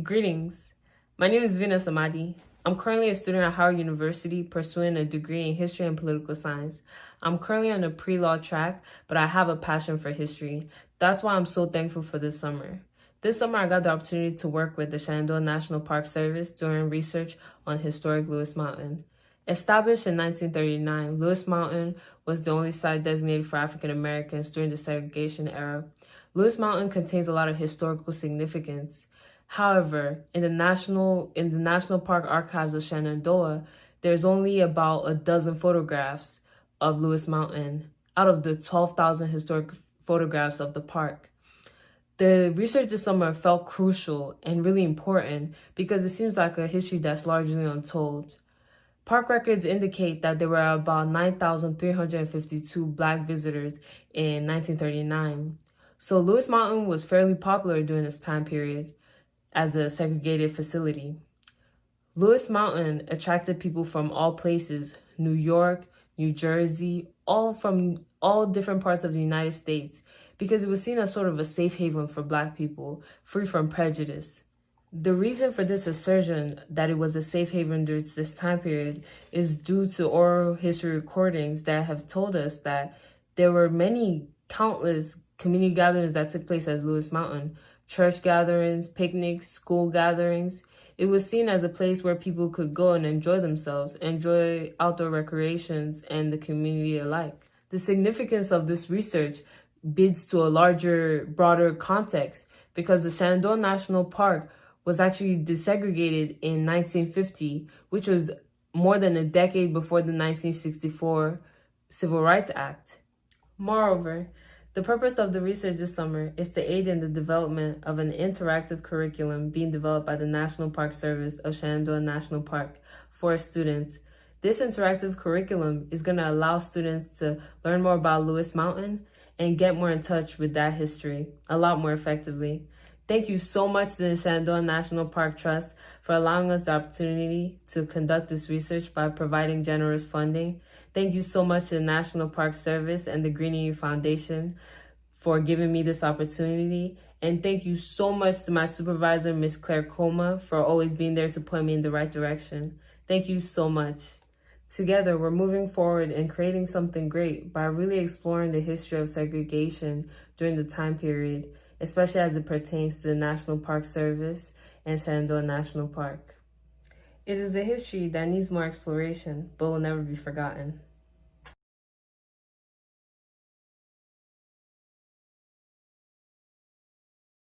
Greetings. My name is Vina Samadi. I'm currently a student at Howard University pursuing a degree in history and political science. I'm currently on a pre-law track, but I have a passion for history. That's why I'm so thankful for this summer. This summer, I got the opportunity to work with the Shenandoah National Park Service doing research on historic Lewis Mountain. Established in 1939, Lewis Mountain was the only site designated for African Americans during the segregation era. Lewis Mountain contains a lot of historical significance. However, in the national in the National Park Archives of Shenandoah, there's only about a dozen photographs of Lewis Mountain out of the 12,000 historic photographs of the park. The research this summer felt crucial and really important because it seems like a history that's largely untold. Park records indicate that there were about 9,352 Black visitors in 1939. So Lewis Mountain was fairly popular during this time period as a segregated facility. Lewis Mountain attracted people from all places, New York, New Jersey, all from all different parts of the United States, because it was seen as sort of a safe haven for Black people, free from prejudice. The reason for this assertion that it was a safe haven during this time period is due to oral history recordings that have told us that there were many countless community gatherings that took place at Lewis Mountain, church gatherings, picnics, school gatherings. It was seen as a place where people could go and enjoy themselves, enjoy outdoor recreations and the community alike. The significance of this research bids to a larger, broader context because the Shenandoah National Park was actually desegregated in 1950, which was more than a decade before the 1964 Civil Rights Act. Moreover, the purpose of the research this summer is to aid in the development of an interactive curriculum being developed by the National Park Service of Shenandoah National Park for students. This interactive curriculum is going to allow students to learn more about Lewis Mountain, and get more in touch with that history a lot more effectively. Thank you so much to the Shenandoah National Park Trust for allowing us the opportunity to conduct this research by providing generous funding. Thank you so much to the National Park Service and the Greening Youth Foundation for giving me this opportunity. And thank you so much to my supervisor, Miss Claire Comer, for always being there to point me in the right direction. Thank you so much. Together, we're moving forward and creating something great by really exploring the history of segregation during the time period, especially as it pertains to the National Park Service and Shenandoah National Park. It is a history that needs more exploration, but will never be forgotten.